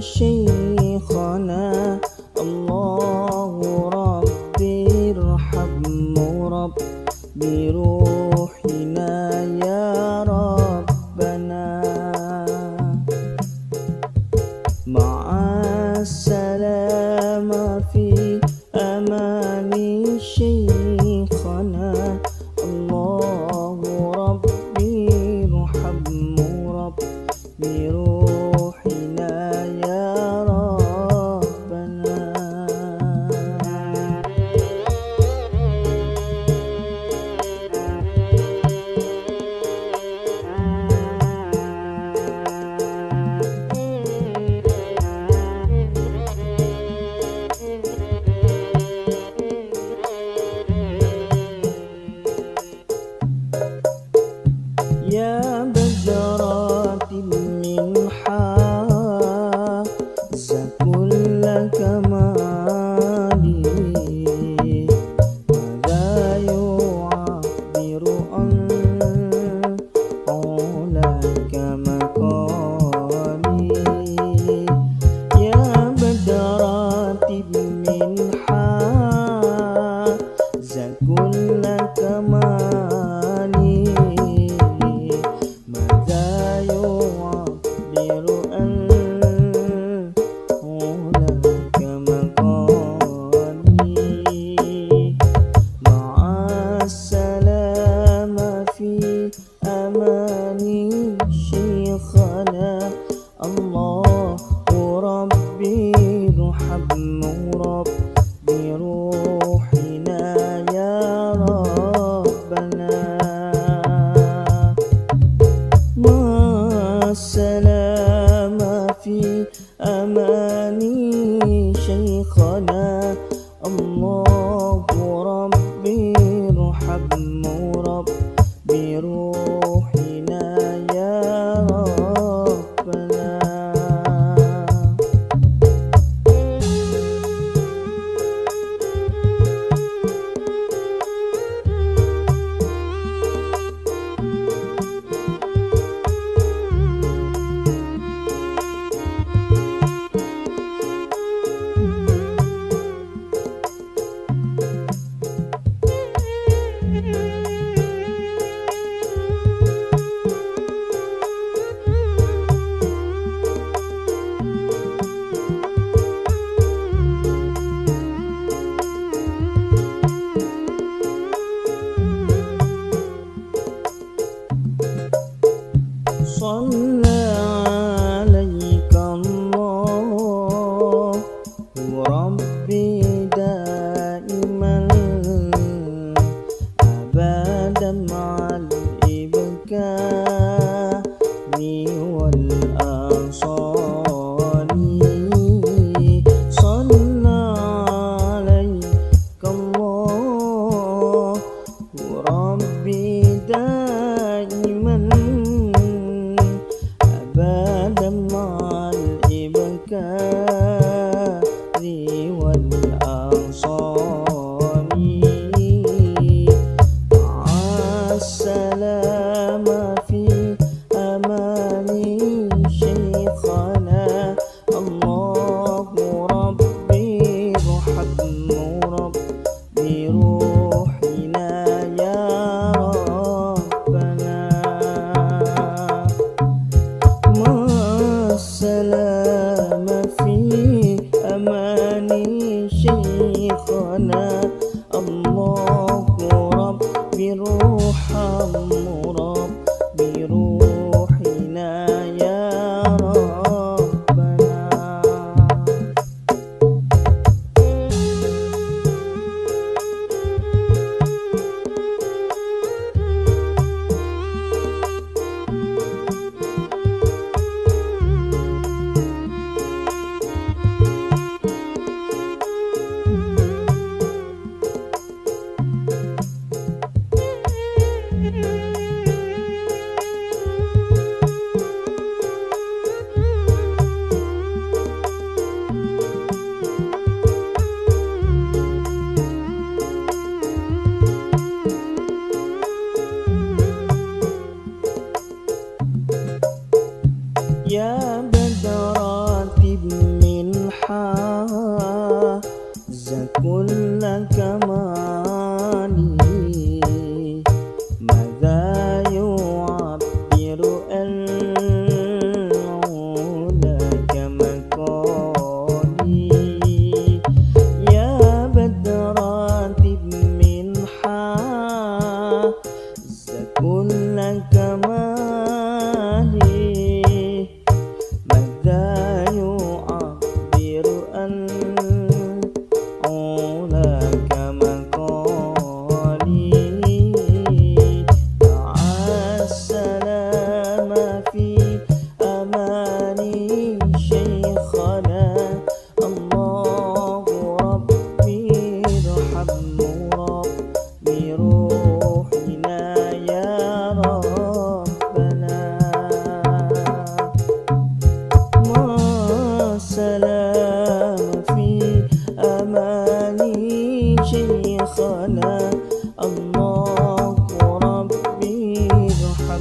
شيخنا. الله ربي ارحمه ربي روح الله muna.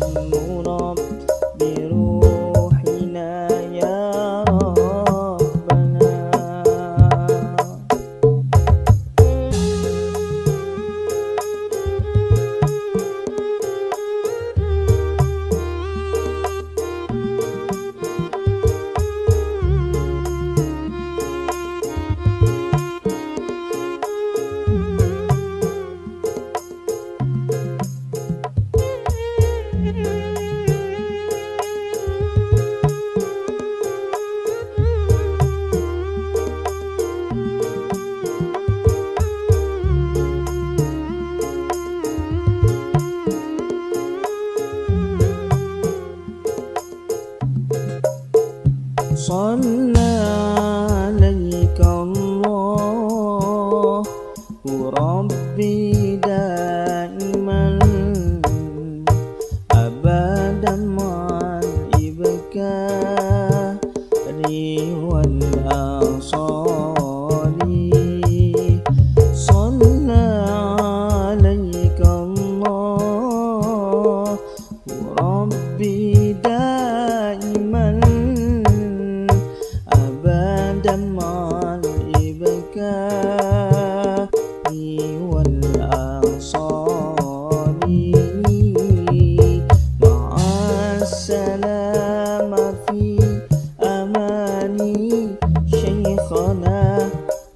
thân صلى السلام في أماني شيخنا.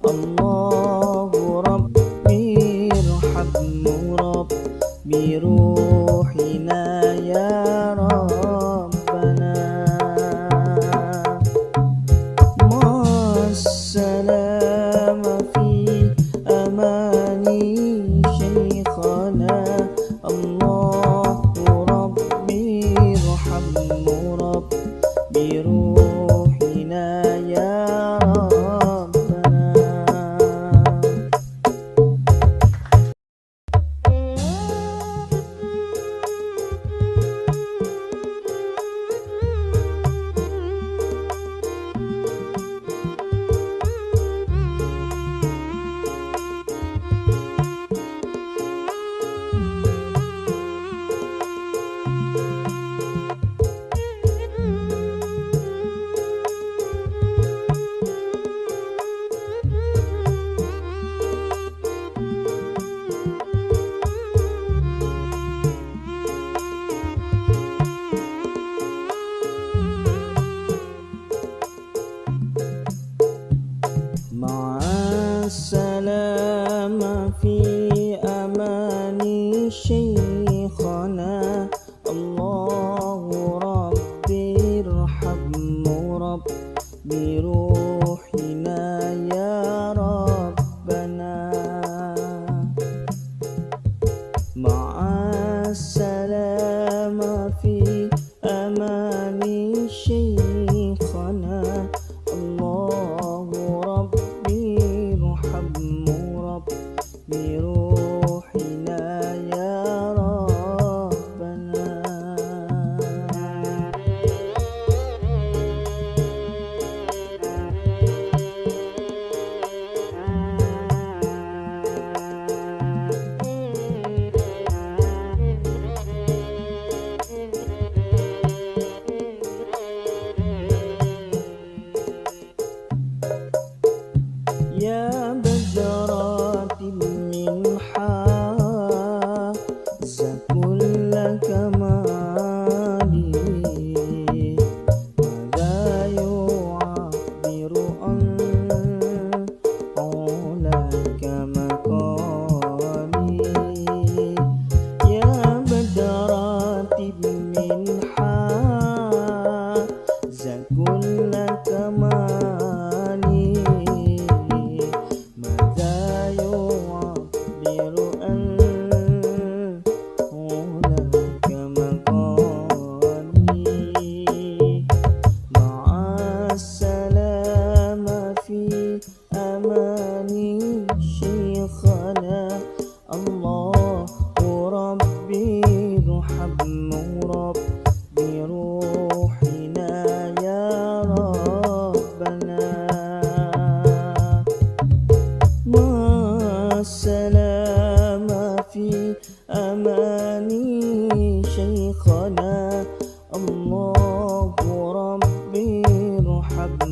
الله ربي ارحم ربي بروحنا يا ربنا. مع السلام في أماني biru الرحمن شيخنا. الله ربي رحم ربي روحنا يا ربنا. مع السلام في أماني شيخنا؟ الله ربي رحم